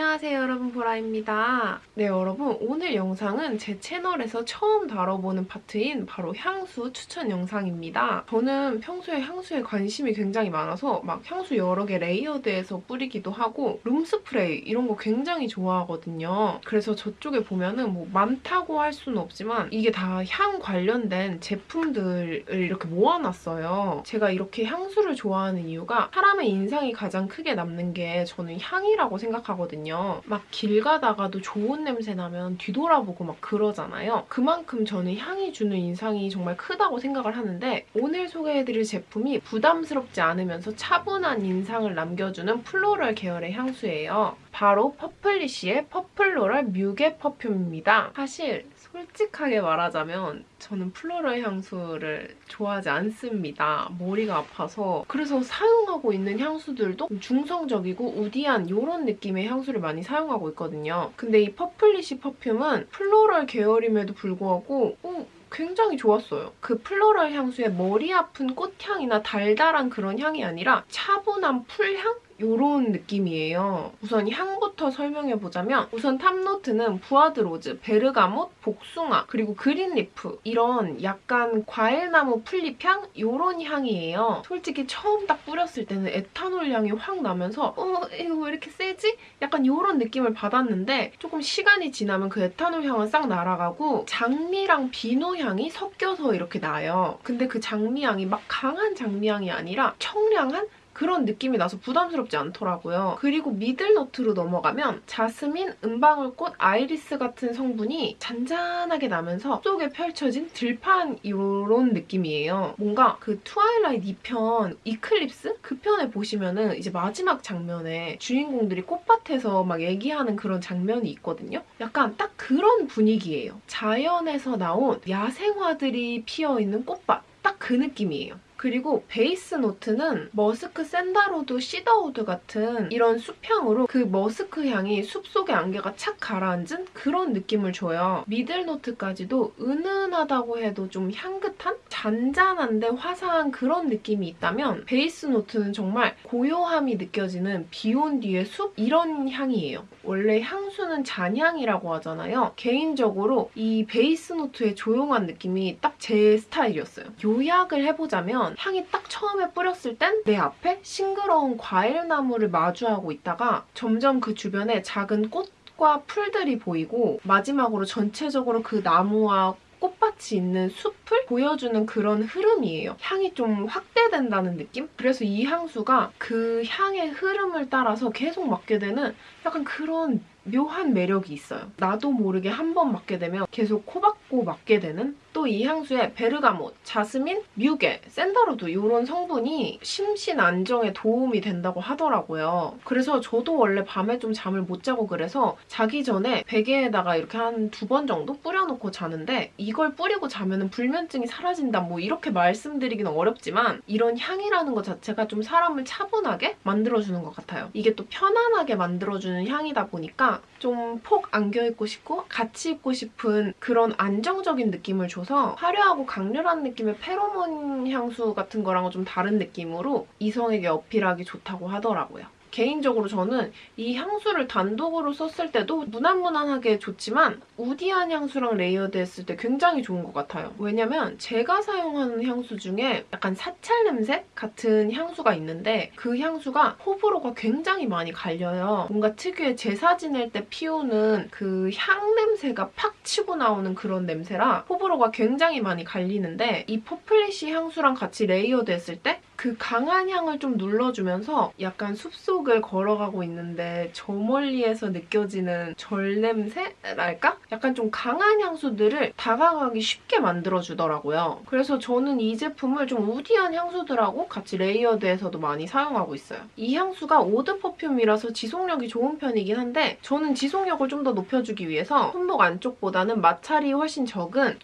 안녕하세요 여러분 보라입니다. 네 여러분 오늘 영상은 제 채널에서 처음 다뤄보는 파트인 바로 향수 추천 영상입니다. 저는 평소에 향수에 관심이 굉장히 많아서 막 향수 여러 개 layered해서 뿌리기도 하고 room spray 이런 거 굉장히 좋아하거든요. 그래서 저쪽에 보면은 뭐 많다고 할 수는 없지만 이게 다 향 관련된 제품들을 이렇게 모아놨어요. 제가 이렇게 향수를 좋아하는 이유가 사람의 인상이 가장 크게 남는 게 저는 향이라고 생각하거든요. 있거든요. 막 길 가다가도 좋은 냄새 나면 뒤돌아보고 막 그러잖아요. 그만큼 저는 향이 주는 인상이 정말 크다고 생각을 하는데 오늘 소개해드릴 제품이 부담스럽지 않으면서 차분한 인상을 남겨주는 floral 계열의 향수예요. 바로 퍼플리쉬의 퍼플로럴 muguet perfume입니다. 사실 솔직하게 말하자면 저는 floral 향수를 좋아하지 않습니다. 머리가 아파서. 그래서 사용하고 있는 향수들도 중성적이고 woody한 이런 느낌의 향수를 많이 사용하고 있거든요. 근데 이 퍼플리쉬 perfume은 floral 계열임에도 불구하고 어, 굉장히 좋았어요. 그 floral 향수의 머리 아픈 꽃향이나 달달한 그런 향이 아니라 차분한 풀향? 이런 느낌이에요. 우선 향부터 설명해보자면 우선 top note는 bois de rose, bergamot, 복숭아, 그리고 green leaf 이런 약간 과일나무 풀잎향? 이런 향이에요. 솔직히 처음 딱 뿌렸을 때는 에탄올 향이 확 나면서 어 이거 왜 이렇게 세지? 약간 이런 느낌을 받았는데 조금 시간이 지나면 그 에탄올 향은 싹 날아가고 장미랑 비누 향이 섞여서 이렇게 나요. 근데 그 장미 향이 막 강한 장미 향이 아니라 청량한 그런 느낌이 나서 부담스럽지 않더라고요. 그리고 middle note로 넘어가면 jasmine, 은방울꽃, 아이리스 같은 성분이 잔잔하게 나면서 숲속에 펼쳐진 들판 이런 느낌이에요. 뭔가 그 Twilight 2편 Eclipse? 그 편에 보시면은 이제 마지막 장면에 주인공들이 꽃밭에서 막 얘기하는 그런 장면이 있거든요. 약간 딱 그런 분위기예요. 자연에서 나온 야생화들이 피어있는 꽃밭. 딱 그 느낌이에요. 그리고 base note는 머스크 sandalwood cedarwood 같은 이런 숲향으로 그 머스크 향이 숲속의 안개가 착 가라앉은 그런 느낌을 줘요. middle note까지도 은은하다고 해도 좀 향긋한? 잔잔한데 화사한 그런 느낌이 있다면 base note는 정말 고요함이 느껴지는 비온 뒤의 숲? 이런 향이에요. 원래 향수는 잔향이라고 하잖아요. 개인적으로 이 base note의 조용한 느낌이 딱 제 스타일이었어요. 요약을 해보자면 향이 딱 처음에 뿌렸을 땐 내 앞에 싱그러운 과일나무를 마주하고 있다가 점점 그 주변에 작은 꽃과 풀들이 보이고 마지막으로 전체적으로 그 나무와 꽃밭이 있는 숲을 보여주는 그런 흐름이에요. 향이 좀 확대된다는 느낌? 그래서 이 향수가 그 향의 흐름을 따라서 계속 맡게 되는 약간 그런 묘한 매력이 있어요. 나도 모르게 한 번 맡게 되면 계속 코박고 맡게 되는 또 이 향수에 bergamot, jasmine, muguet, sandalwood 이런 성분이 심신 안정에 도움이 된다고 하더라고요. 그래서 저도 원래 밤에 좀 잠을 못 자고 그래서 자기 전에 베개에다가 이렇게 한 두 번 정도 뿌려놓고 자는데 이걸 뿌리고 자면 불면증이 사라진다 뭐 이렇게 말씀드리기는 어렵지만 이런 향이라는 것 자체가 좀 사람을 차분하게 만들어주는 것 같아요. 이게 또 편안하게 만들어주는 향이다 보니까 좀 폭 안겨있고 싶고 같이 있고 싶은 그런 안정적인 느낌을 줘서 화려하고 강렬한 느낌의 페로몬 향수 같은 거랑은 좀 다른 느낌으로 이성에게 어필하기 좋다고 하더라고요. 개인적으로 저는 이 향수를 단독으로 썼을 때도 무난무난하게 좋지만 woody한 향수랑 layered 했을 때 굉장히 좋은 것 같아요. 왜냐면 제가 사용하는 향수 중에 약간 사찰 냄새 같은 향수가 있는데 그 향수가 호불호가 굉장히 많이 갈려요. 뭔가 특유의 제사 지낼 때 피우는 그 향 냄새가 팍 치고 나오는 그런 냄새라 호불호가 굉장히 많이 갈리는데 이 퍼플리시 향수랑 같이 layered 했을 때 그 강한 향을 좀 눌러주면서 약간 숲속 숲속을 걸어가고 있는데 저 멀리에서 느껴지는 절 냄새랄까? 약간 좀 강한 향수들을 다가가기 쉽게 만들어주더라고요. 그래서 저는 이 제품을 좀 woody한 향수들하고 같이 layered해서도 많이 사용하고 있어요. 이 향수가 eau de perfume이라서 지속력이 좋은 편이긴 한데 저는 지속력을 좀 더 높여주기 위해서 손목 안쪽보다는 마찰이 훨씬 적은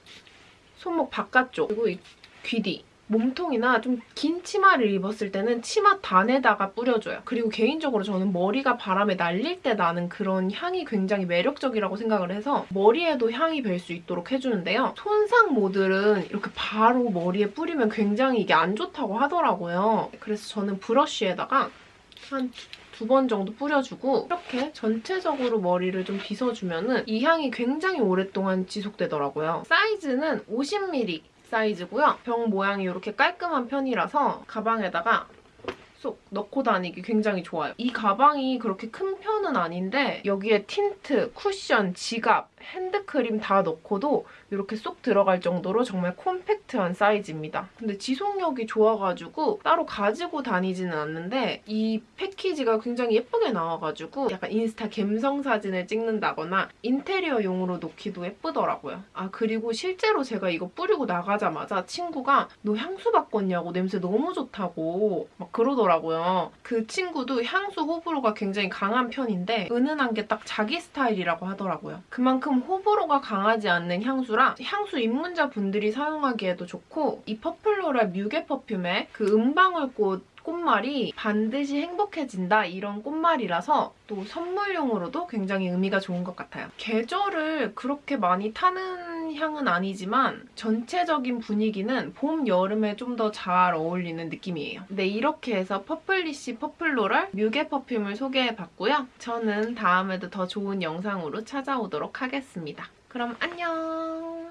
손목 바깥쪽 그리고 이 귀뒤 몸통이나 좀 긴 치마를 입었을 때는 치마 단에다가 뿌려줘요. 그리고 개인적으로 저는 머리가 바람에 날릴 때 나는 그런 향이 굉장히 매력적이라고 생각을 해서 머리에도 향이 별수 있도록 해주는데요. 손상 모들은 이렇게 바로 머리에 뿌리면 굉장히 이게 안 좋다고 하더라고요. 그래서 저는 브러쉬에다가 한 두번 정도 뿌려주고 이렇게 전체적으로 머리를 좀 빗어주면 은이 향이 굉장히 오랫동안 지속되더라고요. 사이즈는 50ml 사이즈고요. 병 모양이 이렇게 깔끔한 편이라서 가방에다가 쏙 넣고 다니기 굉장히 좋아요. 이 가방이 그렇게 큰 편은 아닌데 여기에 틴트, 쿠션, 지갑, 핸드크림 다 넣고도 이렇게 쏙 들어갈 정도로 정말 콤팩트한 사이즈입니다. 근데 지속력이 좋아가지고 따로 가지고 다니지는 않는데 이 패키지가 굉장히 예쁘게 나와가지고 약간 인스타 갬성 사진을 찍는다거나 인테리어용으로 놓기도 예쁘더라고요. 아 그리고 실제로 제가 이거 뿌리고 나가자마자 친구가 너 향수 바꿨냐고 냄새 너무 좋다고 막 그러더라고요. 그 친구도 향수 호불호가 굉장히 강한 편인데 은은한 게 딱 자기 스타일이라고 하더라고요. 그만큼 호불호가 강하지 않는 향수라 향수 입문자 분들이 사용하기에도 좋고 이 퍼플로럴 muguet perfume의 그 은방울꽃 꽃말이 반드시 행복해진다 이런 꽃말이라서 또 선물용으로도 굉장히 의미가 좋은 것 같아요. 계절을 그렇게 많이 타는 향은 아니지만 전체적인 분위기는 봄, 여름에 좀 더 잘 어울리는 느낌이에요. 네, 이렇게 해서 퍼플리시 퍼플로럴 muguet perfume을 소개해봤고요. 저는 다음에도 더 좋은 영상으로 찾아오도록 하겠습니다. 그럼 안녕!